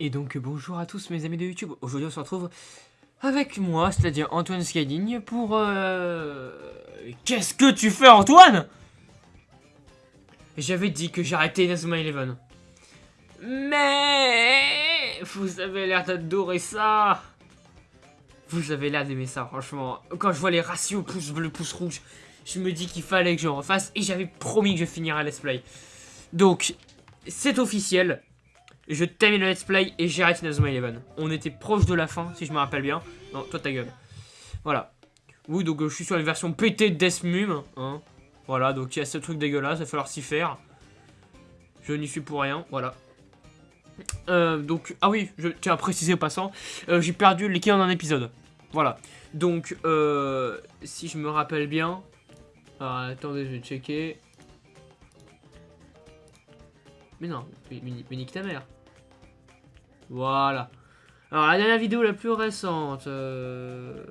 Et donc bonjour à tous mes amis de YouTube. Aujourd'hui on se retrouve avec moi, c'est-à-dire Antoine Skyling pour... Euh... Qu'est-ce que tu fais Antoine? J'avais dit que j'arrêtais Inazuma Eleven. Mais... Vous avez l'air d'adorer ça Vous avez l'air d'aimer ça, franchement. Quand je vois les ratios pouce bleu, pouce rouge, je me dis qu'il fallait que je refasse. Et j'avais promis que je finirais Let's Play. Donc, c'est officiel. Je termine le let's play et j'arrête Inazuma Eleven. On était proche de la fin, si je me rappelle bien. Non, toi ta gueule. Voilà. Oui, donc euh, je suis sur la version PT de Deathmum. Hein. Voilà, donc il y a ce truc dégueulasse, il va falloir s'y faire. Je n'y suis pour rien, voilà. Euh, donc, ah oui, je tiens à préciser au passant, euh, j'ai perdu l'équipe en un épisode. Voilà. Donc, si je me rappelle bien... Alors, attendez, je vais checker. Mais non, mais, mais nique ta mère. Voilà. Alors, la dernière vidéo la plus récente. Euh...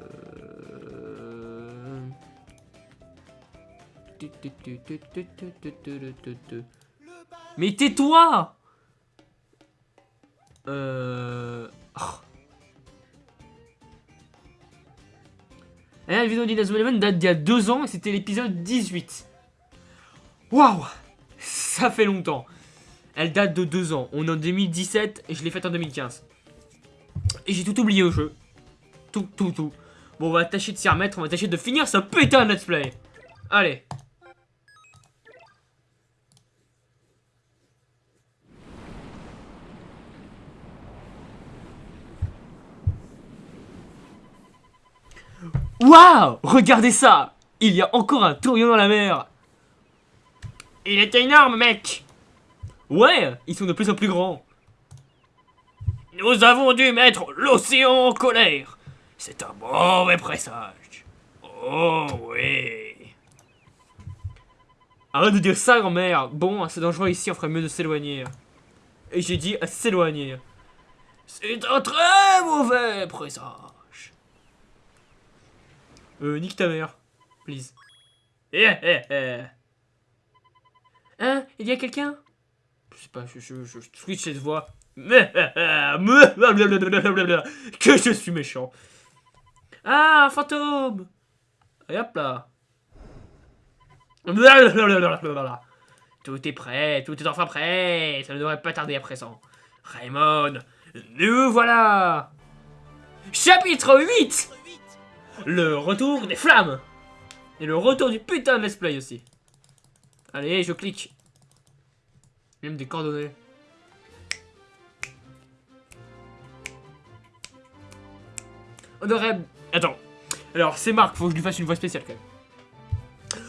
Mais tais-toi Euh... Oh. La vidéo d'Inazuma Eleven date d'il y a deux ans et c'était l'épisode 18. Waouh Ça fait longtemps. Elle date de 2 ans. On est en 2017 et je l'ai faite en 2015. Et j'ai tout oublié au jeu. Tout, tout, tout. Bon, on va tâcher de s'y remettre. On va tâcher de finir ce putain de let's play. Allez. Waouh Regardez ça Il y a encore un tourion dans la mer Il était énorme, mec Ouais, ils sont de plus en plus grands. Nous avons dû mettre l'océan en colère. C'est un mauvais présage. Oh oui. Arrête de dire ça, grand-mère. Bon, c'est dangereux ici, on ferait mieux de s'éloigner. Et j'ai dit à s'éloigner. C'est un très mauvais présage. Euh, nique ta mère. Please. Eh, eh, eh. Hein Il y a quelqu'un? Je sais pas, je, switch cette voix. Que je suis méchant. Ah, un fantôme hop là. Tout est prêt, tout est enfin prêt. Ça ne devrait pas tarder à présent. Raymond, nous voilà Chapitre 8 Le retour des flammes Et le retour du putain de let's play aussi. Allez, je clique. Même des coordonnées. On aurait... Attends. Alors, c'est Marc, faut que je lui fasse une voix spéciale quand même.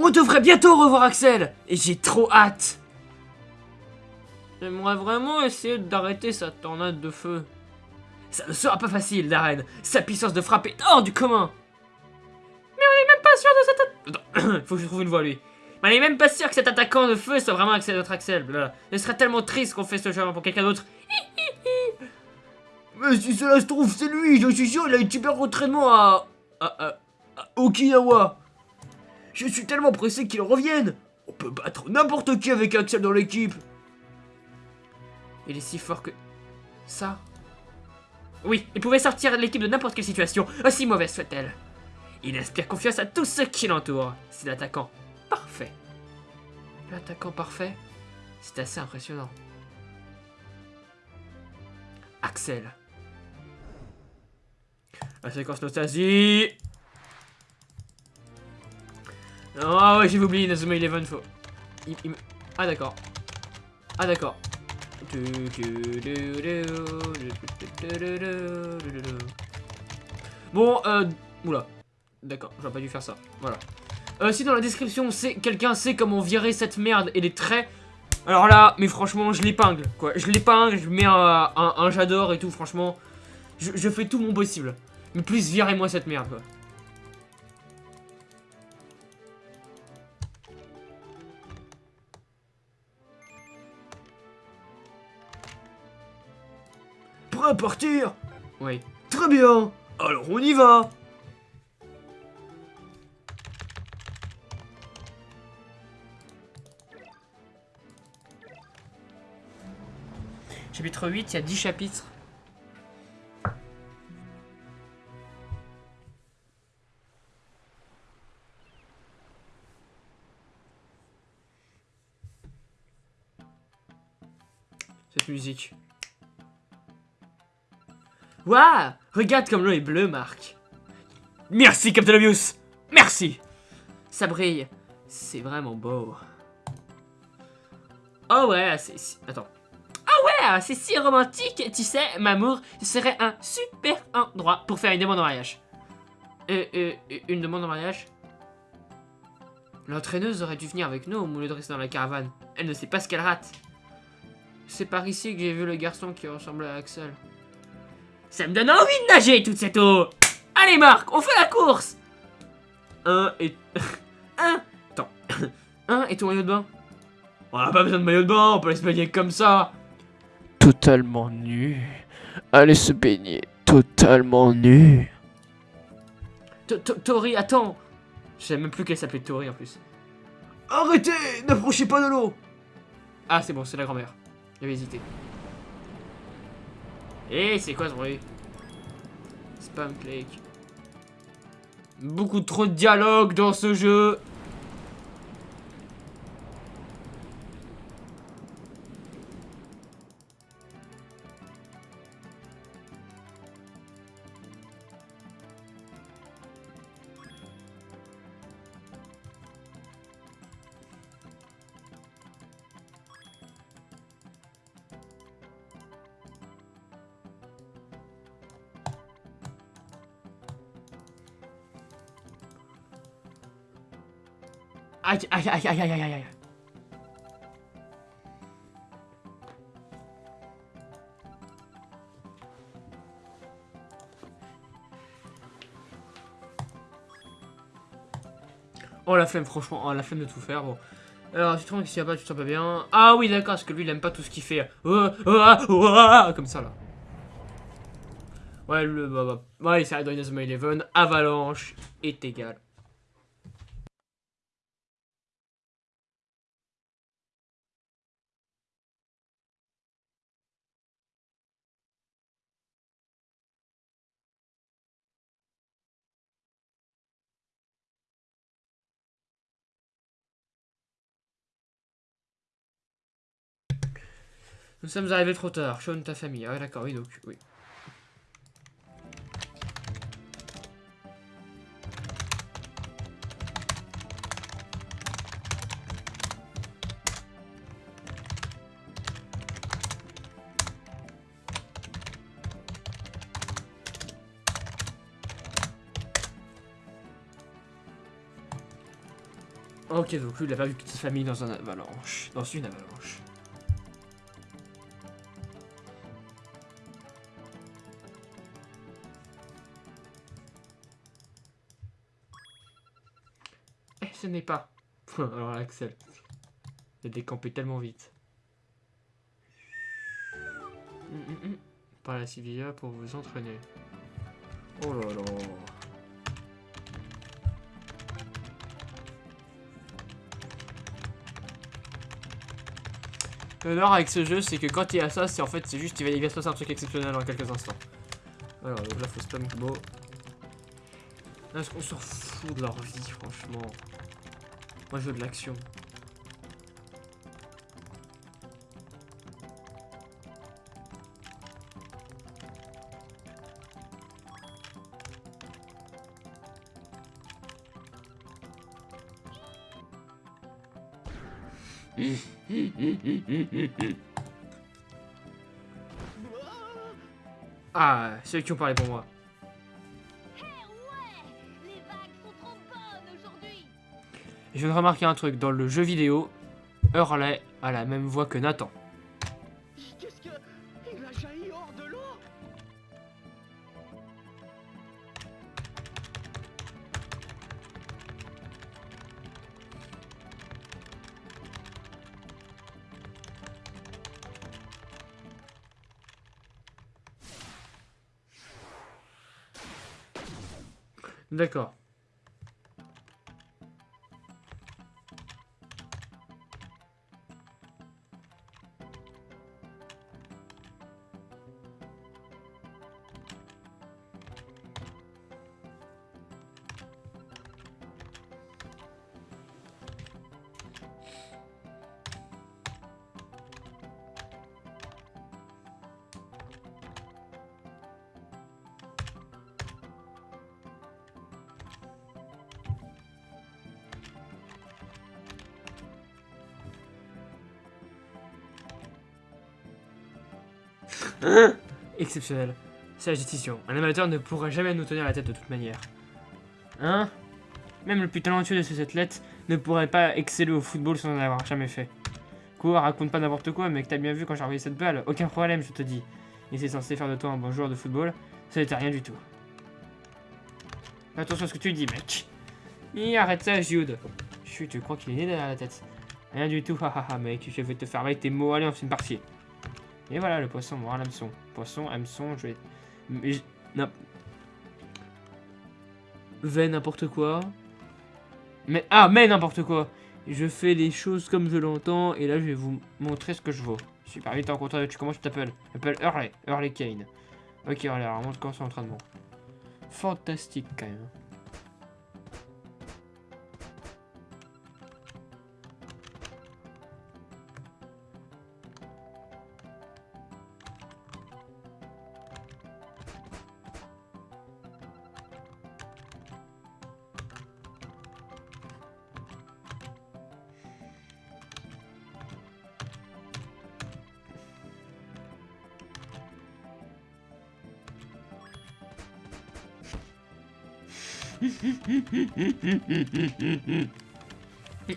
On devrait bientôt revoir Axel Et j'ai trop hâte J'aimerais vraiment essayer d'arrêter sa tornade de feu. Ça ne sera pas facile, Darren. Sa puissance de frappe est hors du commun. Mais on est même pas sûr de cette... Attends, faut que je trouve une voix, lui. Mais elle est même pas sûr que cet attaquant de feu soit vraiment Axel notre Axel. Ce serait tellement triste qu'on fait ce jeu pour quelqu'un d'autre. Mais si cela se trouve, c'est lui, je suis sûr, il a une super entraînement à... à, à, Okinawa. Je suis tellement pressé qu'il revienne. On peut battre n'importe qui avec Axel dans l'équipe. Il est si fort que... Ça Oui, il pouvait sortir l'équipe de n'importe quelle situation, aussi mauvaise soit-elle. Il inspire confiance à tous ceux qui l'entourent. C'est l'attaquant parfait. L'attaquant parfait, c'est assez impressionnant. Axel. La séquence nostalgie. Ah ouais, j'ai oublié Nazuma Eleven. Faut... Ah d'accord. Ah d'accord. Bon, euh... Oula. D'accord, j'aurais pas dû faire ça. Voilà. Euh, si dans la description, quelqu'un sait comment virer cette merde et les traits, alors là, mais franchement, je l'épingle, quoi. Je l'épingle, je mets un, j'adore et tout, franchement. Je, fais tout mon possible. Mais plus, virez-moi cette merde, quoi. Prêt à partir? Oui. Très bien Alors on y va Chapitre 8, il y a 10 chapitres. Cette musique. Waouh Regarde comme l'eau est bleue, Marc. Merci, Captain Obvious Merci Ça brille. C'est vraiment beau. Oh ouais, c'est... Attends. Ouais, c'est si romantique, tu sais, Mamour, ce serait un super endroit pour faire une demande en mariage. Euh, euh, une demande en mariage? L'entraîneuse aurait dû venir avec nous au lieu de rester dans la caravane. Elle ne sait pas ce qu'elle rate. C'est par ici que j'ai vu le garçon qui ressemblait à Axel. Ça me donne envie de nager toute cette eau Allez Marc, on fait la course Un et... Un Attends. Un et ton maillot de bain? On a pas besoin de maillot de bain, on peut baigner comme ça Totalement nu. Allez se baigner. Totalement nu. To- to- Tori, attends Je savais même plus qu'elle s'appelait Tori en plus. Arrêtez N'approchez pas de l'eau Ah c'est bon, c'est la grand-mère. J'avais hésité. Eh, c'est quoi ce bruit? Spam click. Beaucoup trop de dialogue dans ce jeu Aïe, aïe, aïe, aïe, aïe, aïe, aïe. Oh la flemme, franchement, oh, la flemme de tout faire, bon. Alors, tu te rends que s'il y a pas, tu te sens pas bien? Ah oui, d'accord, parce que lui, il aime pas tout ce qu'il fait. Oh, oh, ah, oh, ah, comme ça, là. Ouais, le, bah, bah, ouais, c'est Inazuma Eleven, Avalanche est égal. Nous sommes arrivés trop tard. Sean, ta famille. Ah d'accord, oui, donc, oui. Ok, donc lui, il a vu toute sa famille dans un avalanche. Dans une avalanche. N'est pas. Alors Axel. Il a décampé tellement vite. Par la Sivilla pour vous entraîner. Oh là là. L'honneur avec ce jeu, c'est que quand il y a ça, c'est en fait, c'est juste, il va, il va se passer un truc exceptionnel en quelques instants. Alors, donc là, faut spam combo. Est-ce qu'on s'en fout de leur vie, franchement? Moi, je veux de l'action. Ah, ceux qui ont parlé pour moi. Je viens de remarquer un truc, dans le jeu vidéo, Hurley a la même voix que Nathan. Qu'est-ce que. Il a jailli hors de l'eau D'accord. Exceptionnel. Sage décision. Un amateur ne pourra jamais nous tenir la tête de toute manière. Hein Même le plus talentueux de ces athlètes ne pourrait pas exceller au football sans en avoir jamais fait. Quoi, raconte pas n'importe quoi, mec, t'as bien vu quand j'ai envoyé cette balle. Aucun problème, je te dis. Et c'est censé faire de toi un bon joueur de football. Ça n'était rien du tout. Attention à ce que tu dis, mec. Et arrête ça, Jude. Chut, tu crois qu'il est né derrière la tête Rien du tout, hahaha, mec. Je vais te faire avec tes mots. Allez, on fait une partie. Et voilà, le poisson mord l'hameçon. Poisson, hameçon, je vais... Mais n'importe quoi. Mais... Ah, mais n'importe quoi Je fais les choses comme je l'entends, et là, je vais vous montrer ce que je vaux. Super vite en content, tu comment tu t'appelles Je m'appelle Hurley, Hurley Kane. Ok, Hurley, alors montre comment c'est l'entraînement. Fantastique, quand même.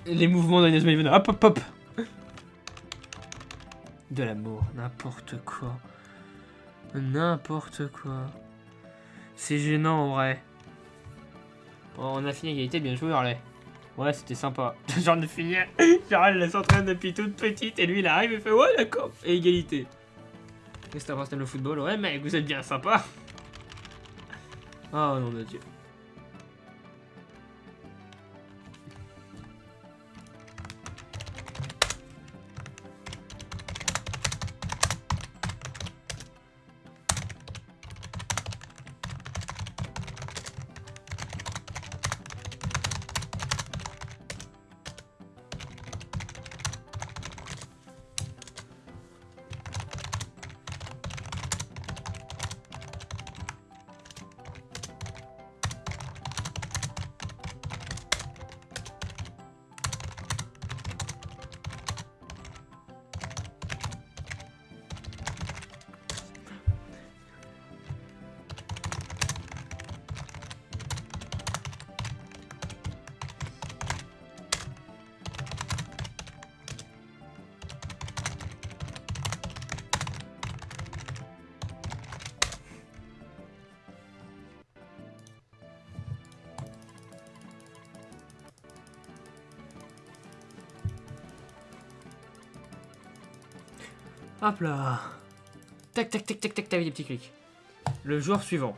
Les mouvements d'Agnès Maïven. Hop, hop, hop De l'amour, n'importe quoi. N'importe quoi. C'est gênant, en vrai. Bon, on a fini égalité, bien joué, Harley. Ouais, c'était sympa. Genre de finir. Genre, elle s'entraîne depuis toute petite, et lui, il arrive et fait Ouais, d'accord. Et égalité. Qu'est-ce que t'as le football? Ouais, mec, vous êtes bien sympa. Oh, nom de Dieu. Hop là. Tac, tac, tac, tac, tac, vu des petits clics. Le joueur suivant.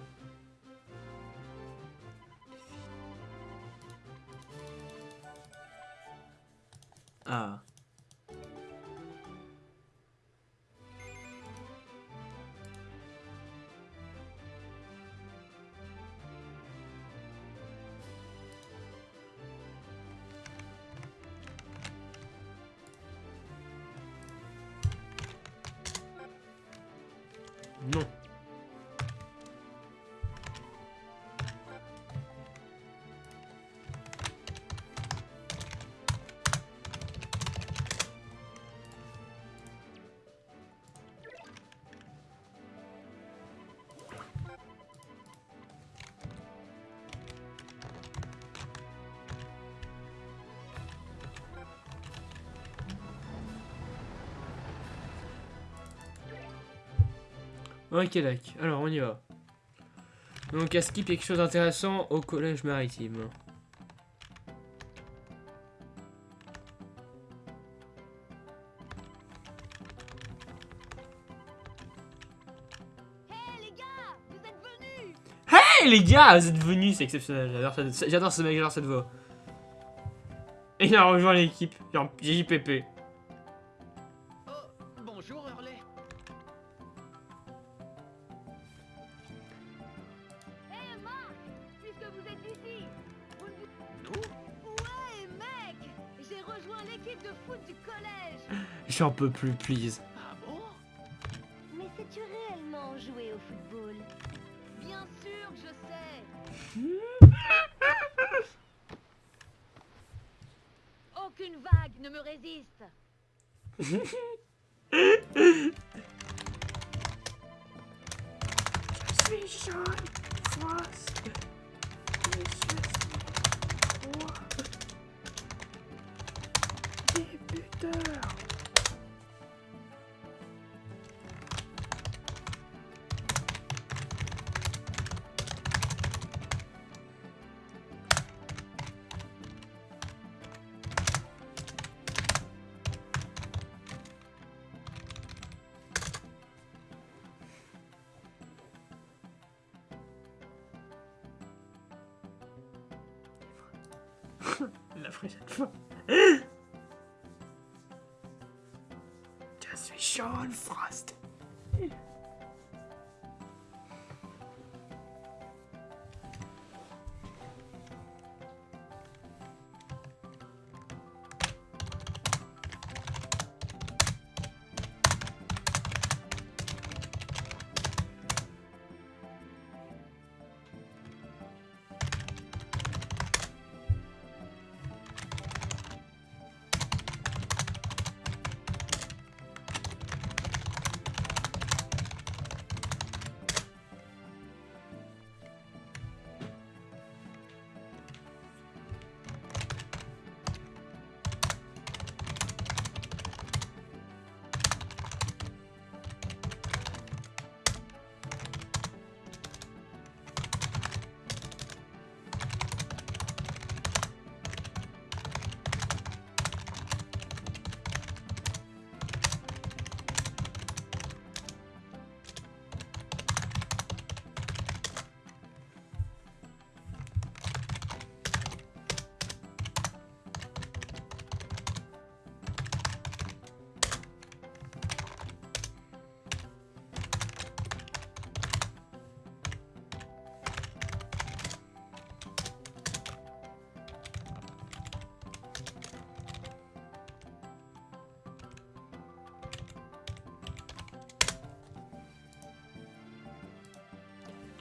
Ok, d'accord. Alors, on y va. Donc, à skip quelque chose d'intéressant au collège maritime? Hé les gars, vous êtes venus? Hey les gars, vous êtes venus, c'est exceptionnel. J'adore cette- J'adore ce mec, j'adore cette voix. Et il a rejoint l'équipe, genre de foot du collège. J'en peux plus, please. Ah bon? Mais sais-tu réellement jouer au football? Bien sûr que je sais. Aucune vague ne me résiste suis Sean Frost.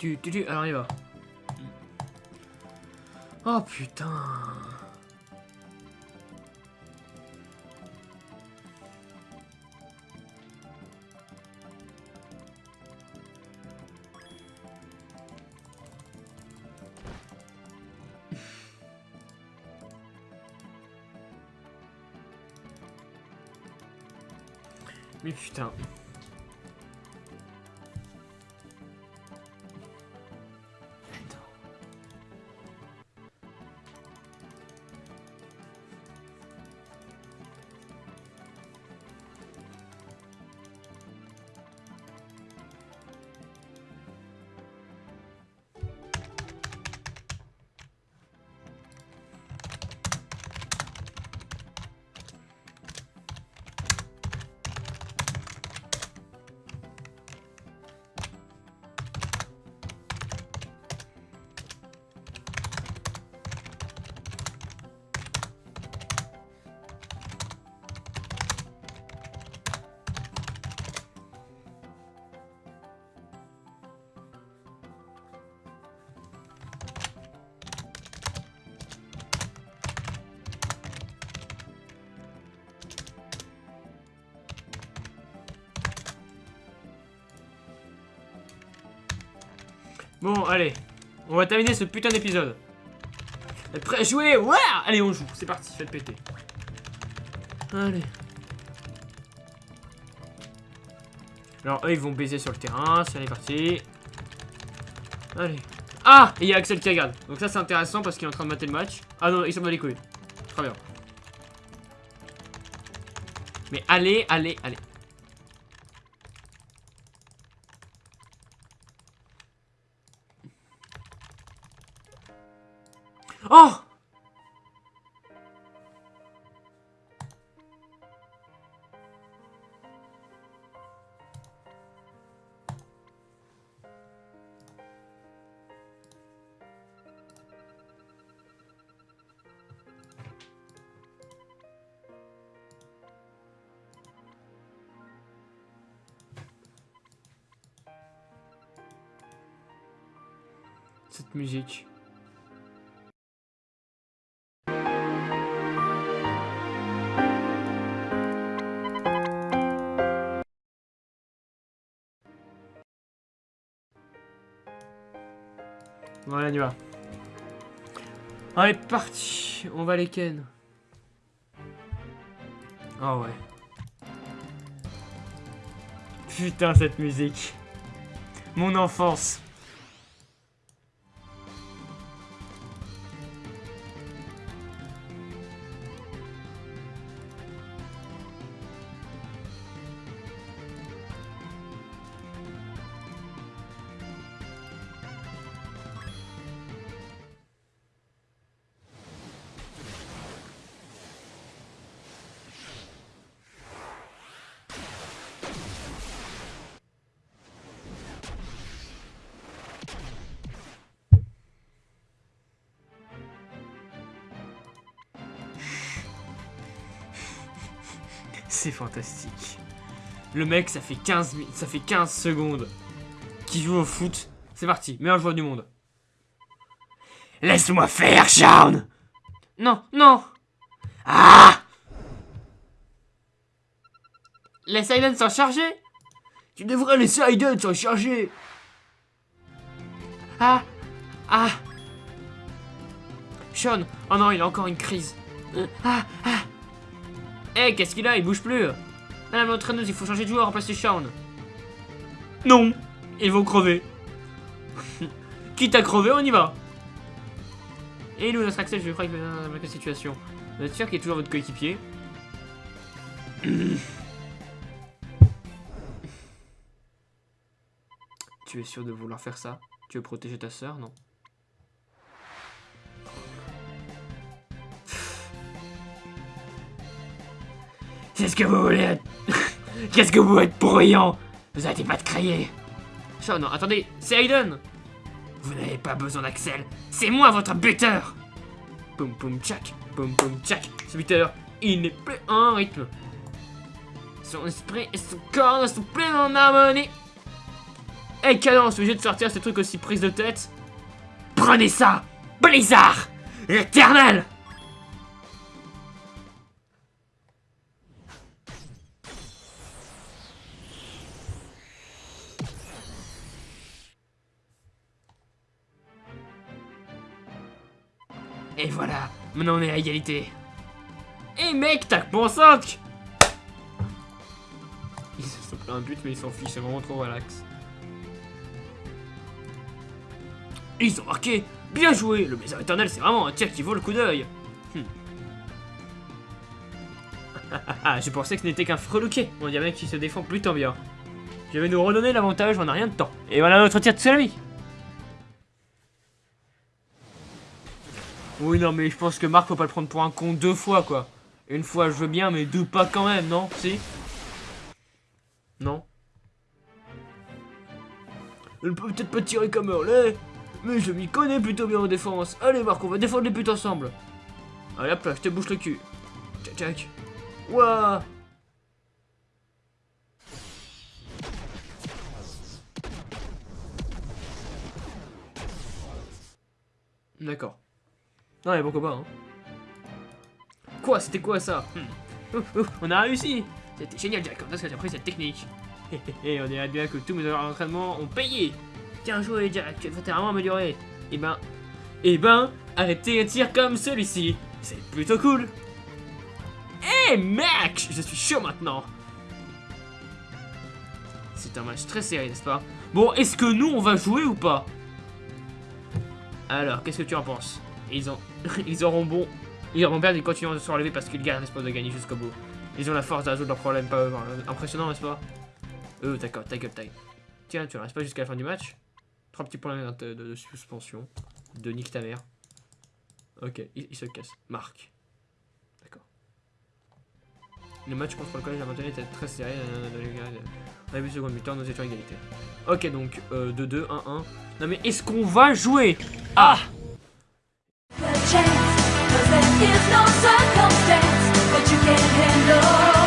Tu, tu, tu, alors il va. Oh putain. Mais putain. Bon, allez. On va terminer ce putain d'épisode. Prêts à jouer Ouais Allez, on joue. C'est parti, faites péter. Allez. Alors, eux, ils vont baiser sur le terrain. C'est parti. Allez. Ah Et il y a Axel qui regarde. Donc ça, c'est intéressant parce qu'il est en train de mater le match. Ah non, il s'en bat les couilles. Très bien. Mais allez, allez, allez. Oh Cette musique. On. Allez, parti. On va les ken. Ah ouais. Putain, cette musique. Mon enfance. C'est fantastique. Le mec, ça fait 15, mi- ça fait 15 secondes qu'il joue au foot. C'est parti, meilleur joueur du monde. Laisse-moi faire, Shaun Non, non Ah Laisse Aiden s'en charger Tu devrais laisser Aiden s'en charger Ah Ah Sean Oh non, il a encore une crise. Euh, Ah Ah Eh, qu'est-ce qu'il a? Il bouge plus Madame l'entraîneuse, il faut changer de joueur, remplacer Sean. Non Ils vont crever. Quitte à crever, on y va. Et nous, notre accès, je crois dans la situation. Vous êtes sûr qu'il est toujours votre coéquipier? Tu es sûr de vouloir faire ça? Tu veux protéger ta sœur, non C'est ce que vous voulez être... Qu'est-ce que vous êtes bruyant. Vous arrêtez pas de crier. Sean, non, attendez, c'est Aiden Vous n'avez pas besoin d'Axel, c'est moi votre buteur. Poum poum tchac, poum poum tchac. Ce buteur, il n'est plus en rythme. Son esprit et son corps ne sont plus en harmonie. Hey Cadence, obligé de sortir ce truc aussi prise de tête? Prenez ça Blizzard Éternel Et voilà, maintenant on est à égalité. Et mec, tac pour 5 Ils se sont pris un but mais ils s'en fichent, c'est vraiment trop relax. Ils ont marqué Bien joué Le Blizzard éternel c'est vraiment un tir qui vaut le coup d'œil Hmm. Ah, je pensais que ce n'était qu'un freluquet. On dirait bien qu'il se défend plutôt bien. Je vais nous redonner l'avantage en a rien de temps. Et voilà notre tir de salami non, mais je pense que Marc, faut pas le prendre pour un con deux fois, quoi. Une fois, je veux bien, mais deux pas quand même, non? Si? Non? Elle peut peut-être pas tirer comme Hurley, mais je m'y connais plutôt bien en défense. Allez, Marc, on va défendre les buts ensemble. Allez, hop là, je te bouche le cul. Tchac, tchac. Ouah D'accord. Non, mais pourquoi pas, hein. Quoi C'était quoi ça? Hmm. On a réussi C'était génial, Jack, parce que j'ai appris cette technique. Et on dirait bien que tous mes heures d'entraînement ont payé Bien joué, Jack, tu vas vraiment amélioré. Eh ben... Eh ben, arrêtez un tir comme celui-ci. C'est plutôt cool. Eh mec Je suis chaud maintenant C'est un match très serré, n'est-ce pas? Bon, est-ce que nous, on va jouer ou pas? Alors, qu'est-ce que tu en penses? Ils ont... Ils auront bon... Ils auront bien ils continueront de se relever parce qu'ils gardent l'espoir de gagner jusqu'au bout. Ils ont la force de résoudre leurs problèmes, pas eux. Impressionnant, n'est-ce pas? Euh, d'accord, ta gueule, taille. Tiens, tu restes pas jusqu'à la fin du match? Trois petits points de, suspension. De nique ta mère. Ok, il, se casse. Marc. D'accord. Le match contre le collège à était très serré. euh, On a vu seconde mi-temps, nous étions égalité. Ok, donc euh, 2-2, 1-1. Non mais est-ce qu'on va jouer? Ah chance, 'cause there is no circumstance that you can't handle.